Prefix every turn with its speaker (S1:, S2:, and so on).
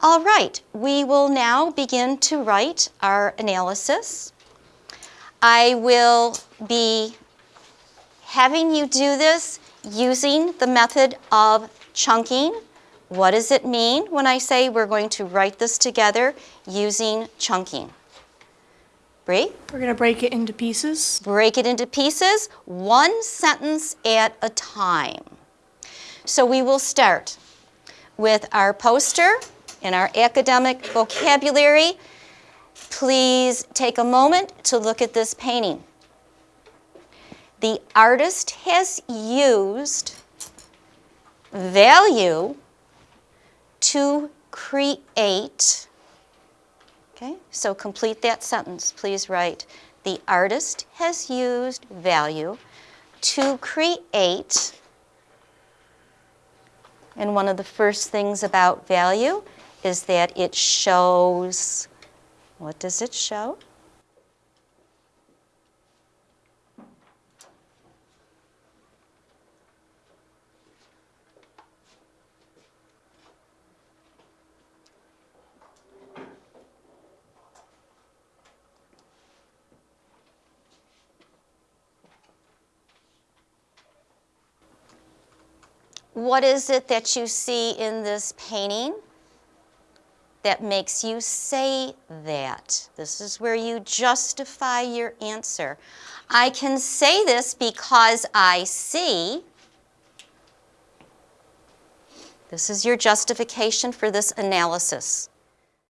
S1: All right, we will now begin to write our analysis. I will be having you do this using the method of chunking. What does it mean when I say we're going to write this together using chunking? Bree?
S2: We're going to break it into pieces.
S1: Break it into pieces, one sentence at a time. So we will start with our poster and our academic vocabulary. Please take a moment to look at this painting. The artist has used value to create Okay, so complete that sentence. Please write, the artist has used value to create, and one of the first things about value is that it shows, what does it show? What is it that you see in this painting that makes you say that? This is where you justify your answer. I can say this because I see. This is your justification for this analysis.